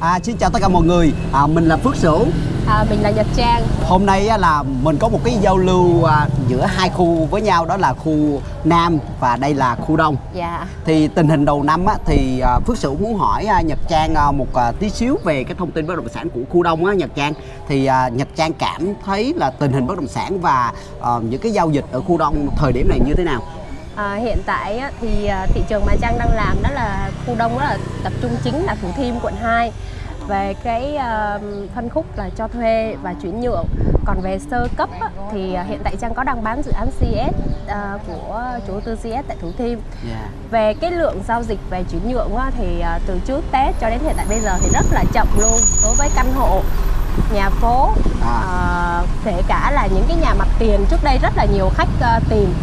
À, xin chào tất cả mọi người, à, mình là Phước Sửu À, mình là Nhật Trang. Hôm nay á, là mình có một cái giao lưu à, giữa hai khu với nhau đó là khu Nam và đây là khu Đông Dạ. Thì tình hình đầu năm á, thì à, Phước Sửu muốn hỏi à, Nhật Trang à, một à, tí xíu về cái thông tin bất động sản của khu Đông á Nhật Trang Thì à, Nhật Trang cảm thấy là tình hình bất động sản và à, những cái giao dịch ở khu Đông thời điểm này như thế nào? À, hiện tại á, thì à, thị trường mà Trang đang làm đó là khu đông đó là tập trung chính là Thủ Thiêm quận 2 về cái à, phân khúc là cho thuê và chuyển nhượng. Còn về sơ cấp á, thì hiện tại Trang có đang bán dự án CS của chủ đầu tư CS tại Thủ Thiêm. Yeah. về cái lượng giao dịch về chuyển nhượng á, thì từ trước Tết cho đến hiện tại bây giờ thì rất là chậm luôn đối với căn hộ nhà phố. À. kể cả là những cái nhà mặt tiền trước đây rất là nhiều khách tìm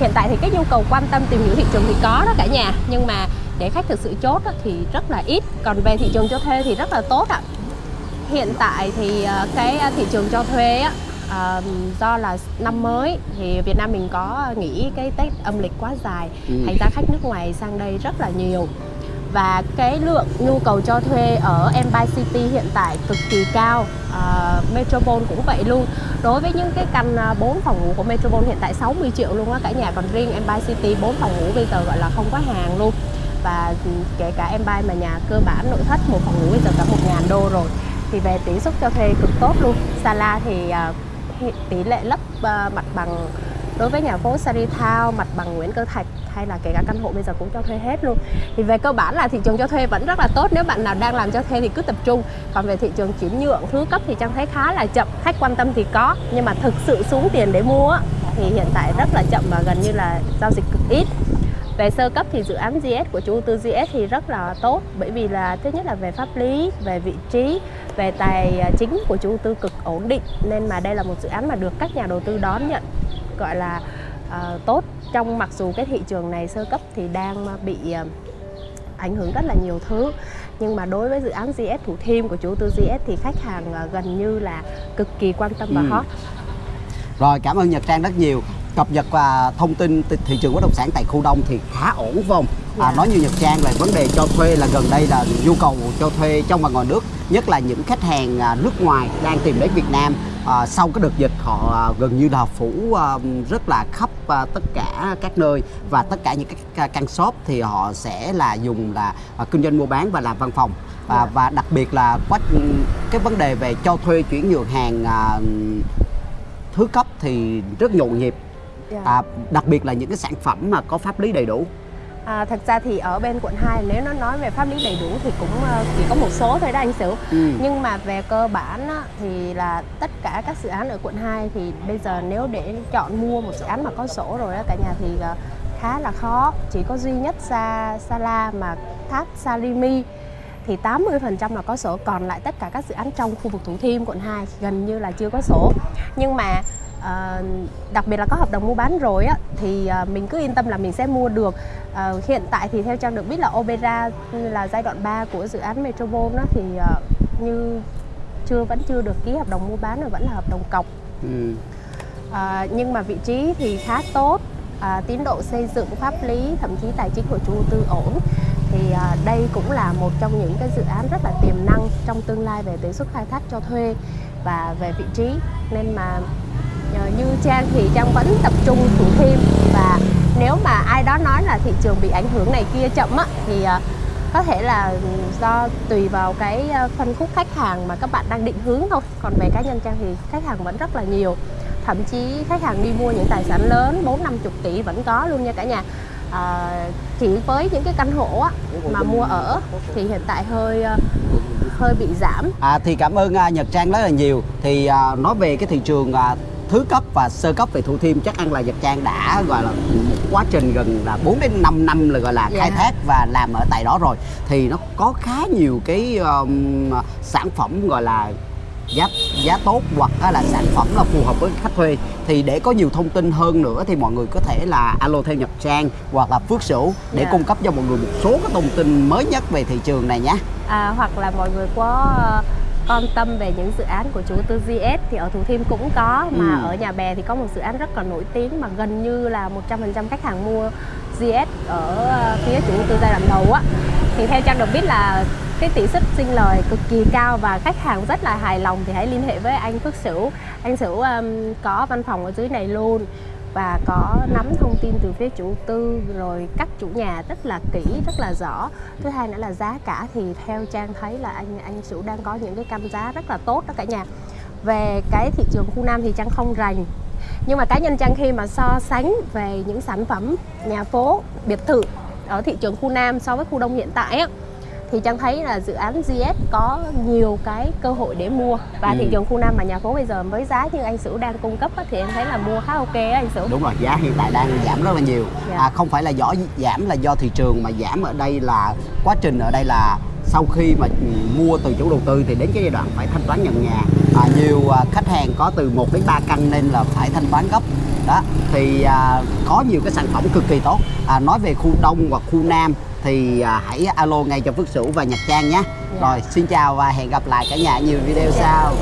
hiện tại thì cái nhu cầu quan tâm tìm hiểu thị trường thì có đó cả nhà. Nhưng mà để khách thực sự chốt thì rất là ít. Còn về thị trường cho thuê thì rất là tốt ạ. Hiện tại thì à, cái à, thị trường cho thuê á à, do là năm mới thì Việt Nam mình có nghỉ cái Tết âm lịch quá dài. Ừ. thành ra khách nước ngoài sang đây rất là nhiều và cái lượng nhu cầu cho thuê ở Empire City hiện tại cực kỳ cao. À, Metropole cũng vậy luôn. Đối với những cái căn à, 4 phòng ngủ của Metropole hiện tại 60 triệu luôn á cả nhà còn riêng Empire City 4 phòng ngủ bây giờ gọi là không có hàng luôn. Và kể cả Empire mà nhà cơ bản nội thất một phòng ngủ bây giờ cả 1 ngàn đô rồi. Thì về tỷ suất cho thuê cực tốt luôn. Sala thì uh, tỷ lệ lấp uh, mặt bằng đối với nhà phố Sarithao mặt bằng Nguyễn Cơ Thạch hay là kể cả căn hộ bây giờ cũng cho thuê hết luôn. Thì về cơ bản là thị trường cho thuê vẫn rất là tốt. Nếu bạn nào đang làm cho thuê thì cứ tập trung. Còn về thị trường chuyển nhượng thứ cấp thì trang thấy khá là chậm. Khách quan tâm thì có nhưng mà thực sự xuống tiền để mua thì hiện tại rất là chậm và gần như là giao dịch cực ít. Về sơ cấp thì dự án GS của chủ đầu tư GS thì rất là tốt bởi vì là thứ nhất là về pháp lý, về vị trí, về tài à, chính của chủ đầu tư cực ổn định. Nên mà đây là một dự án mà được các nhà đầu tư đón nhận gọi là ờ, tốt trong mặc dù cái thị trường này sơ cấp thì đang bị ờ, ảnh hưởng rất là nhiều thứ nhưng mà đối với dự án GS Thủ Thiêm của chủ tư GS thì khách hàng ờ, gần như là cực kỳ quan tâm và Ừ. hot Rồi cảm ơn Nhật Trang rất nhiều cập nhật và thông tin thị- thị trường bất động sản tại khu Đông thì khá ổn phải không? À, Dạ. nói như Nhật Trang là vấn đề cho thuê là gần đây là nhu cầu cho thuê trong và ngoài nước nhất là những khách hàng à, nước ngoài đang tìm đến Việt Nam à, sau cái đợt dịch họ à, gần như là phủ à, rất là khắp à, tất cả các nơi và tất cả những cái ca- căn shop thì họ sẽ là dùng là à, kinh doanh mua bán và làm văn phòng và, Dạ. và đặc biệt là quá cái vấn đề về cho thuê chuyển nhượng hàng à, thứ cấp thì rất nhộn nhịp Dạ. à, đặc biệt là những cái sản phẩm mà có pháp lý đầy đủ À, thật ra thì ở bên quận 2 nếu nó nói về pháp lý đầy đủ thì cũng ờ, chỉ có một số thôi đó anh Sửu. Ừ. nhưng mà về cơ bản á, thì là tất cả các dự án ở quận 2 thì bây giờ nếu để chọn mua một dự án mà có sổ rồi đó cả nhà thì ờ, khá là khó. Chỉ có duy nhất Sa Sala mà tháp Salimi thì 80% là có sổ. Còn lại tất cả các dự án trong khu vực Thủ Thiêm quận 2 gần như là chưa có sổ. Nhưng mà ờ, đặc biệt là có hợp đồng mua bán rồi á thì ờ, mình cứ yên tâm là mình sẽ mua được. Ờ, hiện tại thì theo trang được biết là Opera là giai đoạn 3 của dự án Metropole đó thì ờ, như chưa vẫn chưa được ký hợp đồng mua bán mà vẫn là hợp đồng cọc. Ừ. À, nhưng mà vị trí thì khá tốt à, tiến độ xây dựng pháp lý thậm chí tài chính của chủ đầu tư ổn. Thì à, đây cũng là một trong những cái dự án rất là tiềm năng trong tương lai về tỷ suất khai thác cho thuê và về vị trí. Nên mà Ờ, như Trang thì Trang vẫn tập trung Thủ Thiêm và nếu mà ai đó nói là thị trường bị ảnh hưởng này kia chậm á thì ờ, có thể là do tùy vào cái ờ, phân khúc khách hàng mà các bạn đang định hướng thôi. Còn về cá nhân trang thì khách hàng vẫn rất là nhiều. Thậm chí khách hàng đi mua những tài sản lớn bốn năm chục tỷ vẫn có luôn nha cả nhà. À, chỉ với những cái căn hộ á, mà mua ở thì hiện tại hơi hơi bị giảm. À, thì cảm ơn à, Nhật Trang rất là nhiều. Thì à, nói về cái thị trường à, thứ cấp và sơ cấp về Thủ Thiêm chắc ăn là Nhật Trang đã gọi là một quá trình gần là 4 đến 5 năm là gọi là Dạ. khai thác và làm ở tại đó rồi thì nó có khá nhiều cái um, sản phẩm gọi là giá giá tốt hoặc là sản phẩm là phù hợp với khách thuê thì để có nhiều thông tin hơn nữa thì mọi người có thể là alo theo Nhật Trang hoặc là Phước Sửu để Dạ. cung cấp cho mọi người một số cái thông tin mới nhất về thị trường này nhé. à, hoặc là mọi người có ờ, quan tâm về những dự án của chủ đầu tư GS thì ở Thủ Thiêm cũng có mà Ừ. ở nhà bè thì có một dự án rất là nổi tiếng mà gần như là 100% khách hàng mua GS ở ờ, phía chủ tư giai đoạn đầu á. Thì theo trang được biết là cái tỷ suất sinh lời cực kỳ cao và khách hàng rất là hài lòng thì hãy liên hệ với anh Phước Sửu. Anh Sửu um, có văn phòng ở dưới này luôn và có nắm thông tin từ phía chủ tư rồi các chủ nhà rất là kỹ, rất là rõ. Thứ hai nữa là giá cả thì theo trang thấy là anh anh chủ đang có những cái cam giá rất là tốt đó cả nhà. Về cái thị trường khu Nam thì Trang không rành, nhưng mà cá nhân Trang khi mà so sánh về những sản phẩm nhà phố biệt thự ở thị trường khu Nam so với khu Đông hiện tại á thì Trang thấy là dự án GS có nhiều cái cơ hội để mua và Ừ. thị trường khu Nam mà nhà phố bây giờ với giá như anh Sửu đang cung cấp á, thì em thấy là mua khá ok á anh Sửu đúng rồi giá hiện tại đang giảm rất là nhiều Dạ. à, không phải là do giảm là do thị trường mà giảm ở đây là quá trình ở đây là sau khi mà mua từ chủ đầu tư thì đến cái giai đoạn phải thanh toán nhận nhà à, nhiều à, khách hàng có từ 1 đến 3 căn nên là phải thanh toán gấp đó thì à, có nhiều cái sản phẩm cực kỳ tốt à, nói về khu đông hoặc khu nam thì à, hãy alo ngay cho Phước Sửu và Nhật Trang nhé Dạ. rồi xin chào và hẹn gặp lại cả nhà nhiều video Dạ. sau